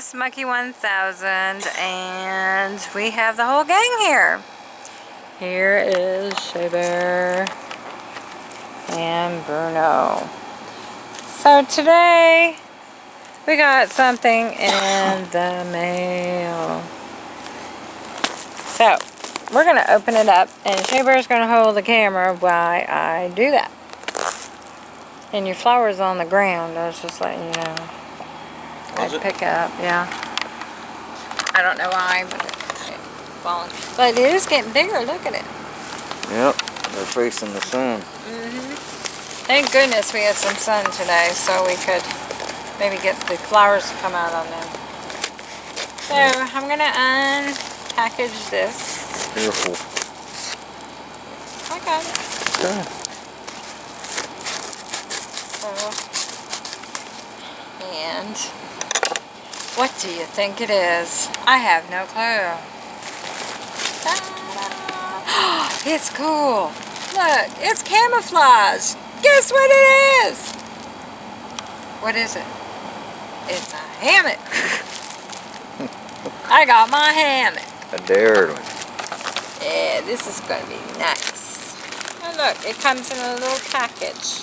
Miss Monkey 1000 and we have the whole gang here. Here is Shea Bear and Bruno. So today we got something in the mail. So we're going to open it up and Shea Bear's going to hold the camera while I do that. And your flower's on the ground, I was just letting you know. I'd it? pick up, yeah. I don't know why, but it's falling. But it is getting bigger, look at it. Yep, they're facing the sun. hmm Thank goodness we had some sun today so we could maybe get the flowers to come out on them. So I'm going to unpackage this. Careful. I got it. Okay. So, and what do you think it is? I have no clue. It's cool. Look, it's camouflage. Guess what it is? What is it? It's a hammock. I got my hammock. A dared one. Yeah, this is going to be nice. Oh look, it comes in a little package.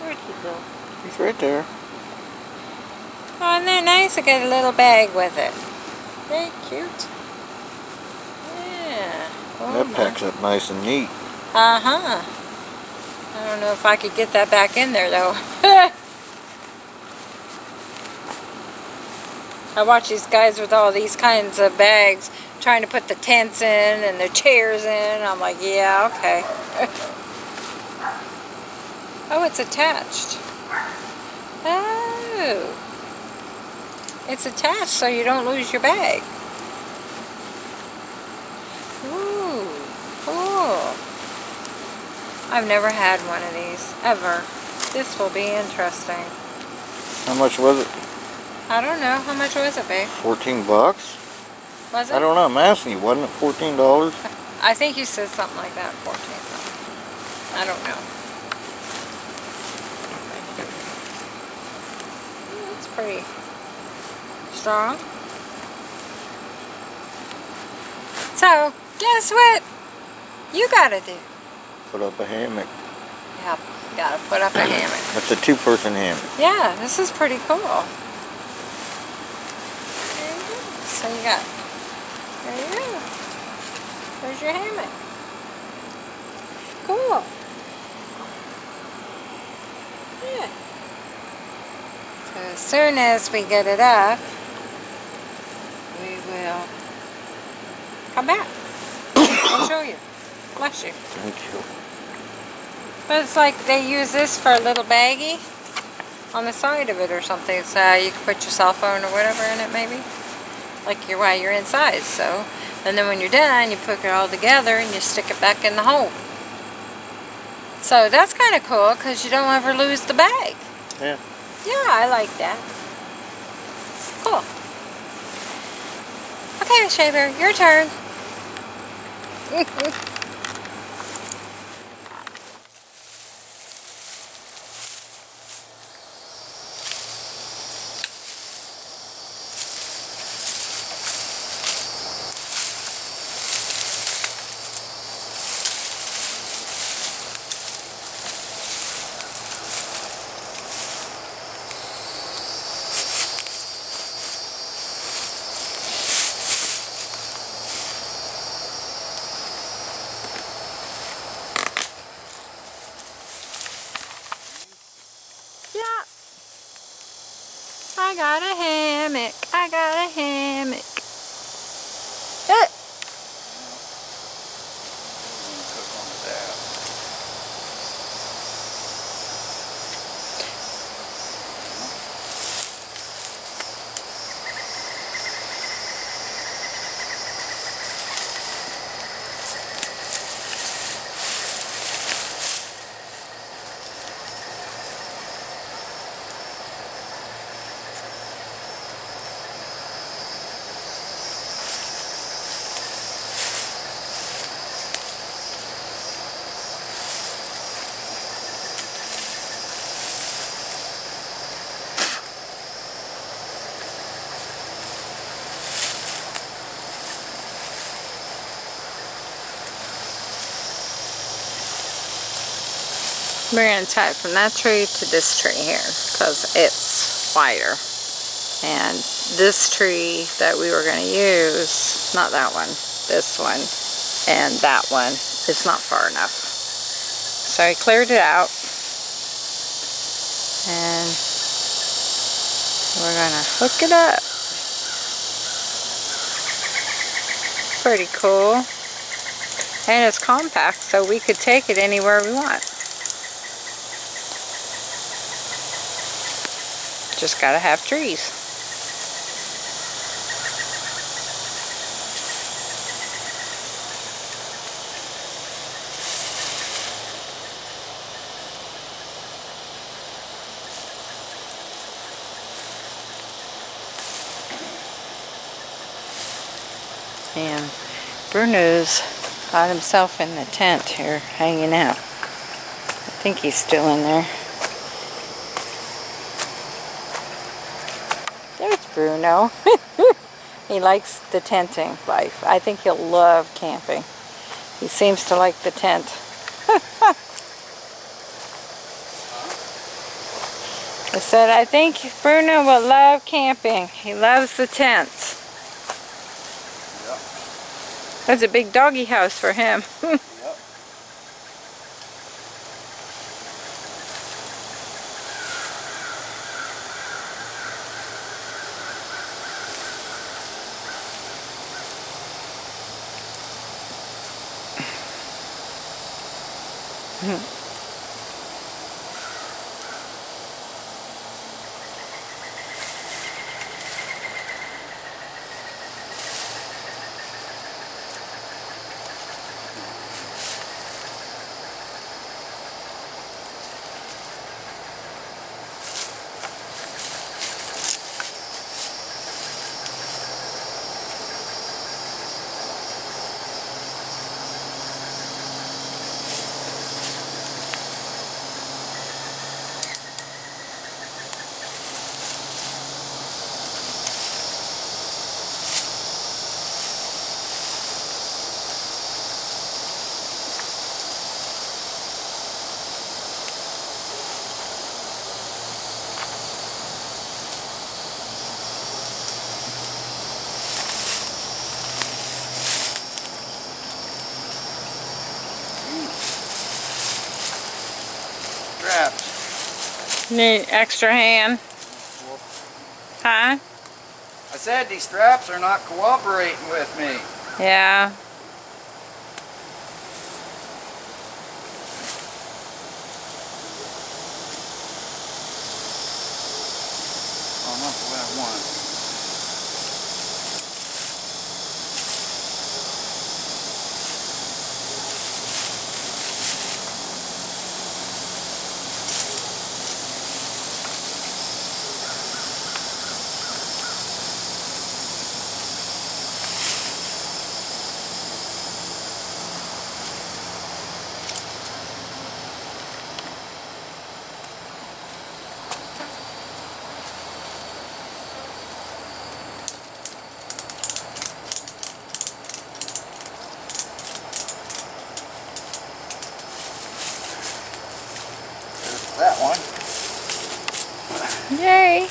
Where'd he go? He's right there. Oh, isn't that nice? I get a little bag with it. Very cute. Yeah. Oh, that my- packs up nice and neat. Uh-huh. I don't know if I could get that back in there, though. I watch these guys with all these kinds of bags trying to put the tents in and the chairs in. I'm like, yeah, okay. oh, it's attached. Oh. It's attached so you don't lose your bag. Ooh, cool. I've never had one of these, ever. This will be interesting. How much was it? I don't know. How much was it, babe? 14 bucks? Was it? I don't know. I'm asking you. Wasn't it $14? I think you said something like that, 14 something. I don't know. Mm, It's pretty strong. So, guess what you gotta do? Put up a hammock. Yep, gotta put up a hammock. That's a two-person hammock. Yeah, this is pretty cool. There you go. So you got, there you go. There's your hammock. Cool. Yeah. As soon as we get it up, we will come back and show you. Bless you. Thank you. But it's like they use this for a little baggie on the side of it or something. So uh, you can put your cell phone or whatever in it maybe. Like you're while you're inside. So and then when you're done you put it all together and you stick it back in the hole. So that's kind of cool because you don't ever lose the bag. Yeah. Yeah, I like that. Cool. Okay, Shea Bear, your turn. Yeah. I got a hammock. I got a hammock. We're going to tie it from that tree to this tree here because it's wider. And this tree that we were going to use, not that one, this one, and that one is not far enough. So I cleared it out. And we're going to hook it up. Pretty cool. And it's compact, so we could take it anywhere we want. Just gotta have trees. And Bruno's got himself in the tent here hanging out. I think he's still in there. There's Bruno. he likes the tenting life. I think he'll love camping. He seems to like the tent. I said, I think Bruno will love camping. He loves the tent. That's a big doggy house for him. Straps. Need extra hand. Huh? I said these straps are not cooperating with me. Yeah. Oh, not the way I want. There's that one. Yay.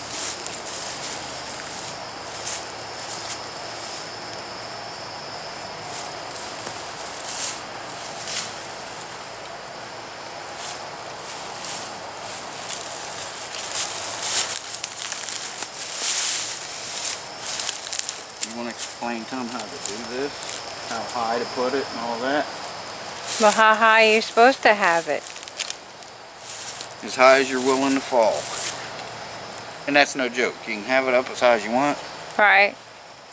You want to explain to them how to do this? How high to put it and all that? Well, how high are you supposed to have it? As high as you're willing to fall. And that's no joke. You can have it up as high as you want, Right.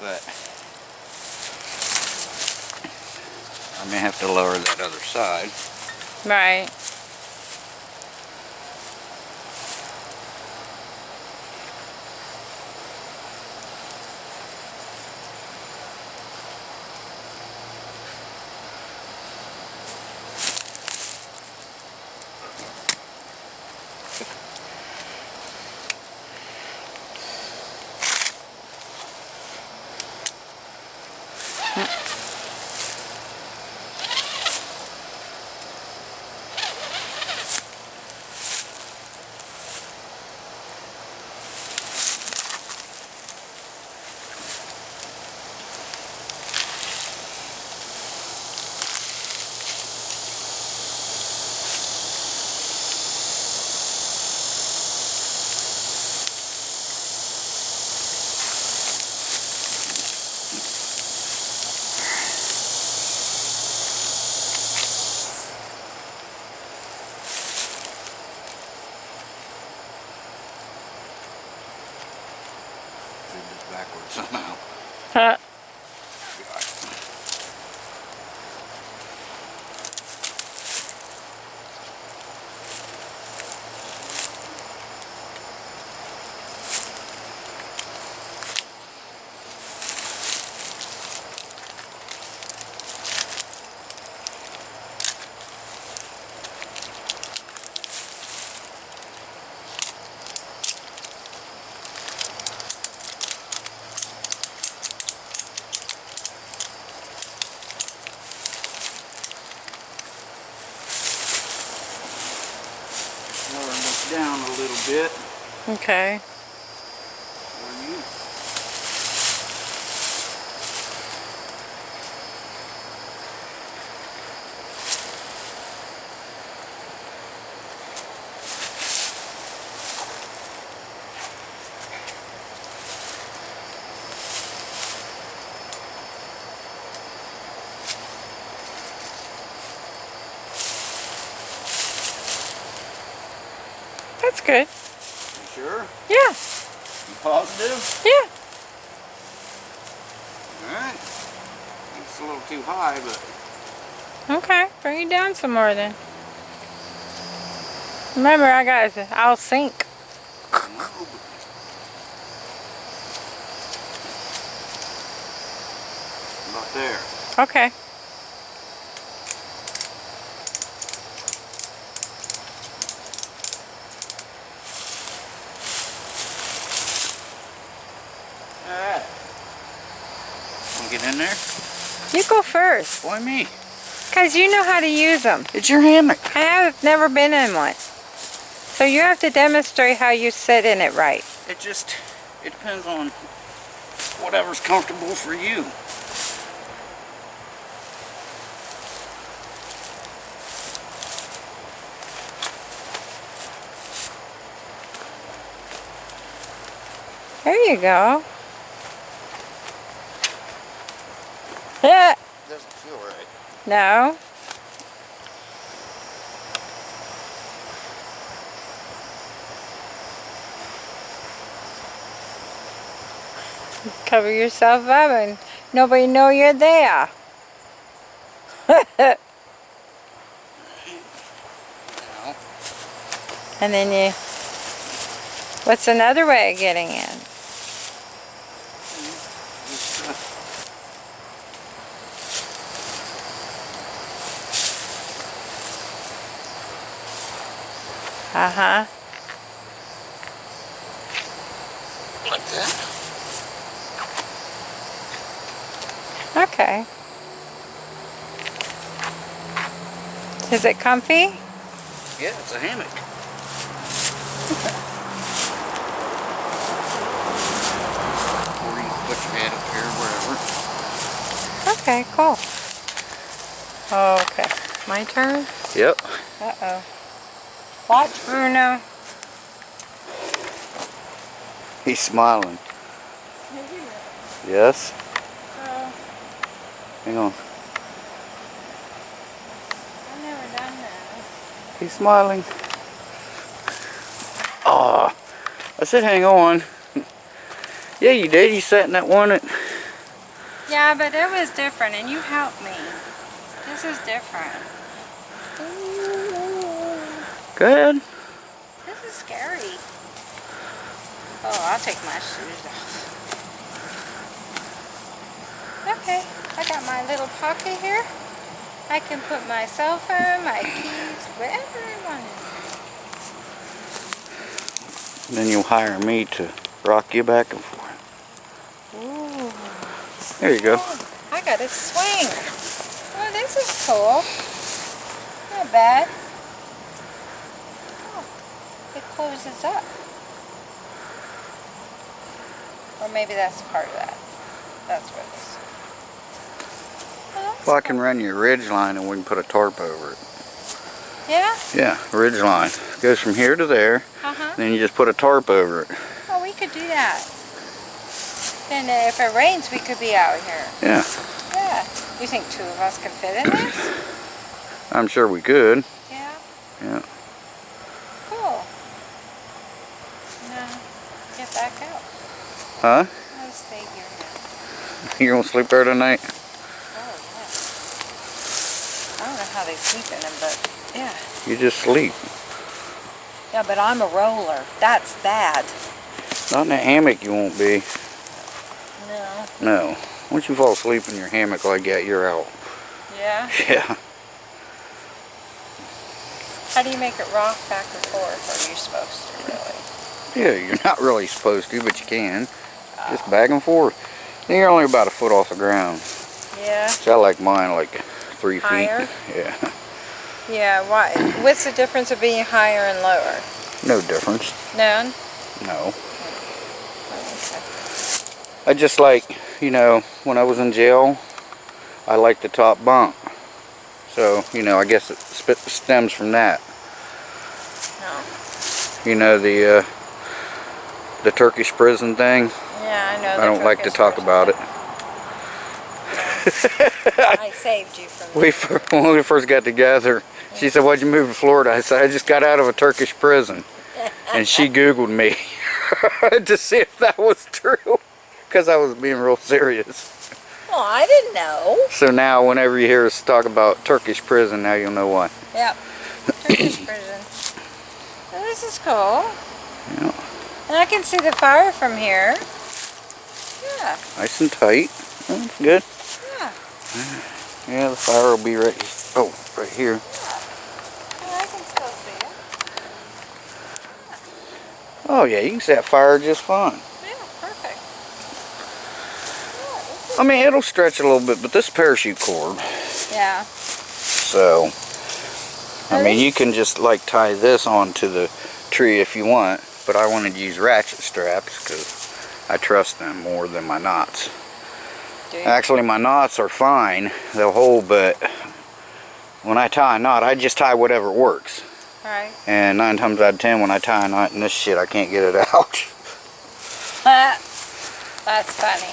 but I may have to lower that other side. Right. Okay. That's good. Yeah. You positive? Yeah. Alright. It's a little too high, but Okay. Bring it down some more then. Remember, I got it. I'll sink. about there. Okay. Alright. Wanna get in there? You first. Why me? Because you know how to use them. It's your hammock. I have never been in one. So you have to demonstrate how you sit in it right. It just, it depends on whatever's comfortable for you. There you go. Yeah. Doesn't feel right. No. Cover yourself up and nobody know you're there. And then you, what's another way of getting in? Uh-huh. like that. Okay. Is it comfy? Yeah, it's a hammock. or you can put your head up here, wherever. Okay, cool. Okay, my turn? Yep. Uh-oh. Watch Bruno. He's smiling. Yes. Uh. Hang on. I've never done this. He's smiling. Oh, I said hang on. Yeah, you did. You sat in that one at... Yeah, but it was different, and you helped me. This is different. Good. This is scary. Oh, I'll take my shoes off. Okay, I got my little pocket here. I can put my cell phone, my keys, wherever I want it. Then you'll hire me to rock you back and forth. Ooh. There you go. Oh, I got a swing. Oh, this is cool. Not bad. Closes up. Or maybe that's part of that. That's what it's. Oh, that's Well, I can run your ridge line and we can put a tarp over it. Yeah? Yeah, ridge line. Goes from here to there. Uh-huh. Then you just put a tarp over it. Oh, we could do that. Then uh, if it rains, we could be out here. Yeah, Yeah. You think two of us could fit in this? I'm sure we could. Yeah. Yeah. Cool. Now, get back out. Huh? Let's. You gonna sleep there tonight? Oh, yeah. I don't know how they sleep in them, but yeah. You just sleep. Yeah, but I'm a roller. That's bad. Not in a hammock you won't be. No. No. Once you fall asleep in your hammock like that, you're out. Yeah? Yeah. How do you make it rock back and forth? Are you supposed to really? Yeah, you're not really supposed to, but you can. Just back and forth. Then you're only about a foot off the ground. Yeah. So I like mine like three Higher? feet. Yeah. Yeah, why? What's the difference of being higher and lower? No difference. None? No. I just like, you know, when I was in jail, I liked the top bunk. So, you know, I guess it stems from that. No. You know, the, uh, the Turkish prison thing. Yeah, I know. I don't like to talk about it. I saved you from We, when we first got together, she said, why'd you move to Florida? I said, I just got out of a Turkish prison. And she Googled me to see if that was true. Because I was being real serious. Well, I didn't know. So now whenever you hear us talk about Turkish prison, now you'll know why. Yep. Turkish prison. Well, this is cool. Yeah. And I can see the fire from here. Yeah, Nice and tight. That's good. yeah. Yeah, the fire will be right, oh, right here. Well, I can still see it. Oh yeah, you can see that fire just fine. Yeah, perfect. I mean, it'll stretch a little bit, but this parachute cord, Yeah. so, I mean, you can just like tie this onto the tree if you want, but I wanted to use ratchet straps because I trust them more than my knots. Actually, my knots are fine, they'll hold, but when I tie a knot, I just tie whatever works. Right. And nine times out of ten, when I tie a knot in this shit, I can't get it out. That's funny.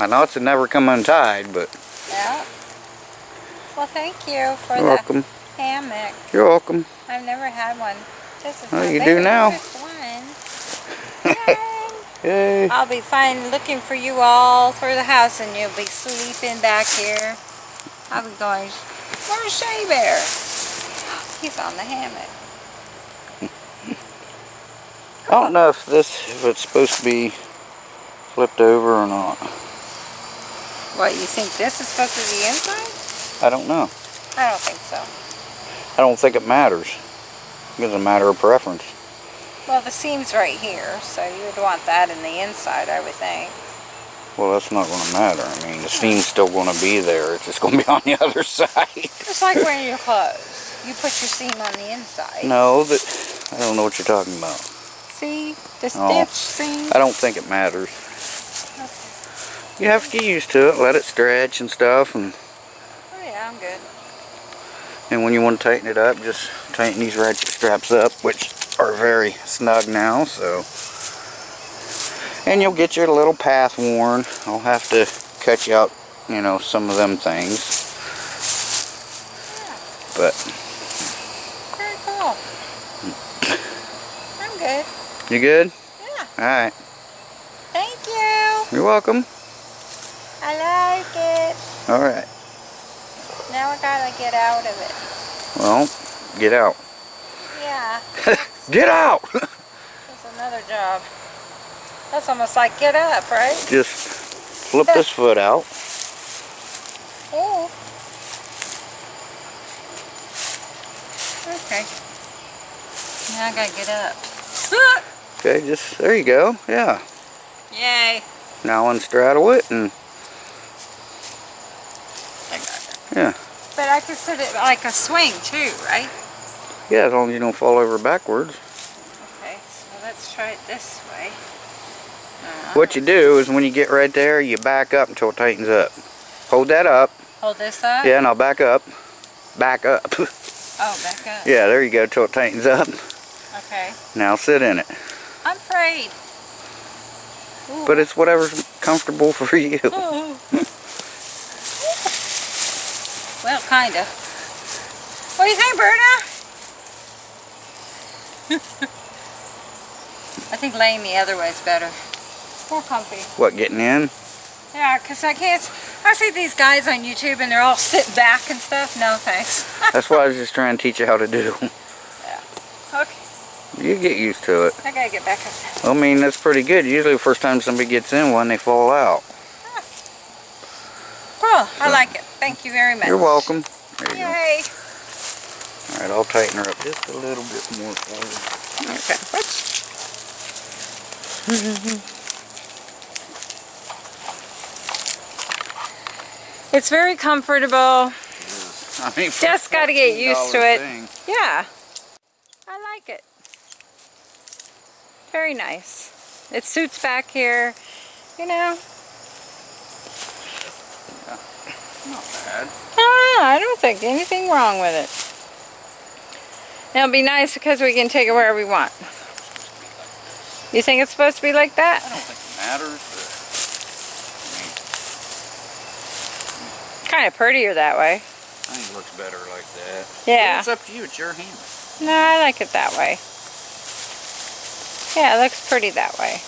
My knots have never come untied, but Yeah. Well, thank you for you're the welcome. hammock. You're welcome. I've never had one. This is Well, you do now. First one. Yay. Yay. I'll be fine looking for you all through the house and you'll be sleeping back here. I'll be going, where's Shea Bear? He's on the hammock. I don't know if this, if it's supposed to be flipped over or not. What, you think this is supposed to be inside? I don't know. I don't think so. I don't think it matters. It's a matter of preference. Well, the seam's right here, so you would want that in the inside, I would think. Well, that's not going to matter. I mean, the seam's still going to be there. It's just going to be on the other side. It's like wearing your clothes. You put your seam on the inside. no, but I don't know what you're talking about. See? The Oh. stitch seam? I don't think it matters. You have to get used to it, let it stretch and stuff, and, Oh yeah, I'm good. and when you want to tighten it up, just tighten these ratchet straps up, which are very snug now, so. And you'll get your little path worn. I'll have to cut you out, you know, some of them things. But, Very cool. I'm good. you good? Yeah. Alright, Thank you. you're welcome. I like it. Alright, Now I gotta get out of it. well, get out. Yeah. Get out! That's another job. That's almost like get up, right? Just flip this foot out. Oh. Okay. Now I gotta get up. Okay, just, there you go, yeah. Yay. Now unstraddle it and, it. yeah. But I could sit it like a swing too, right? Yeah, as long as you don't fall over backwards. Okay, so let's try it this way. Uh, What you do is when you get right there, you back up until it tightens up. Hold that up. Hold this up? Yeah, now back up. Back up. Oh, back up. yeah, there you go, till it tightens up. Okay. Now sit in it. I'm afraid. Ooh. But it's whatever's comfortable for you. Well, kinda. What do you think, Berta? I think laying the other way is better. More comfy. What, getting in? Yeah, because I can't. I see these guys on YouTube and they're all sitting back and stuff. No thanks. That's what I was just trying to teach you how to do. Yeah. Okay, You get used to it. I gotta get back up there. I mean, that's pretty good. Usually the first time somebody gets in one, they fall out. Cool, I like it. Thank you very much. You're welcome. There you go. Yay. All right, I'll tighten her up just a little bit more for you. Okay. It's very comfortable. I mean, Just gotta get used to it. thing, Yeah. I like it. Very nice. It suits back here, you know. Not bad. Ah, I don't think anything wrong with it. It'll be nice because we can take it wherever we want. You think it's supposed to be like that? I don't think it matters, Kind of prettier that way. I think it looks better like that. Yeah. It's up to you. It's your hand. No, I like it that way. Yeah, it looks pretty that way.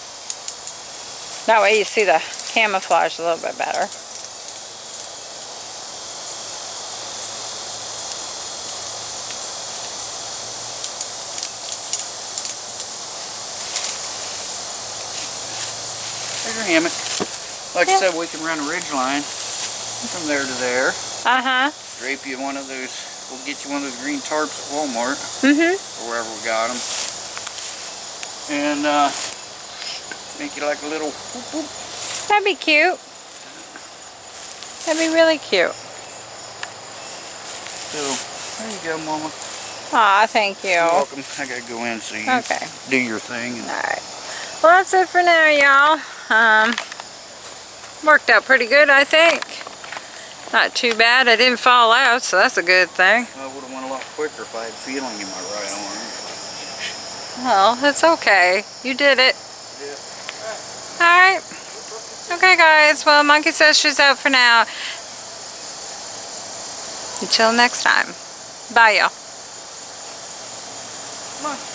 That way you see the camouflage a little bit better. Your hammock. Like. I said, we can run a ridge line from there to there. Uh-huh. Drape you one of those. We'll get you one of those green tarps at Walmart Mm-hmm. or wherever we got them, and uh, make you like a little. Whoop, whoop. That'd be cute. That'd be really cute. So there you go, Mama. Aw, thank you. You're welcome. I gotta go in so you Okay. do your thing. And Alright. Well, that's it for now, y'all. Um, worked out pretty good, I think. Not too bad. I didn't fall out, so that's a good thing. I would have went a lot quicker if I had feeling in my right arm. Well, it's okay. You did it. Yeah. Alright. Okay, guys. Well, Monkey says she's out for now. Until next time. Bye, y'all. Come on.